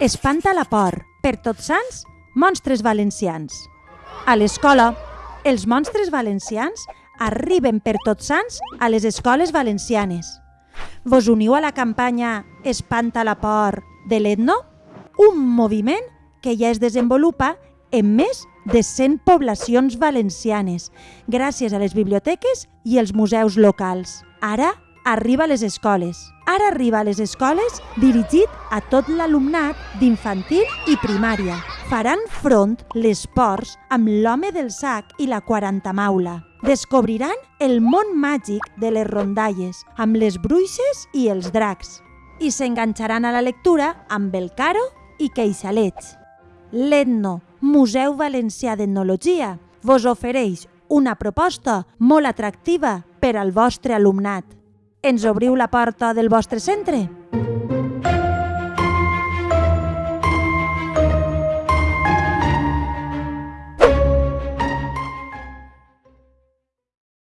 Espanta la por. Per tots sants, monstres valencians. A l'escola, els monstres valencians arriben per tots sants a les escoles valencianes. Vos uniu a la campanya Espanta la por de l'Etno? Un moviment que ja es desenvolupa en més de 100 poblacions valencianes, gràcies a les biblioteques i els museus locals. Ara arriba a les escoles. Ara arriba a les escoles dirigit a tot l'alumnat d'infantil i primària. Faran front les ports amb l'home del sac i la quarantamaula. Descobriran el món màgic de les rondalles, amb les bruixes i els dracs. I s'enganxaran a la lectura amb el caro i queixalets. L'Etno, Museu Valencià d'Etnologia, vos ofereix una proposta molt atractiva per al vostre alumnat. Ens obriu la porta del vostre centre?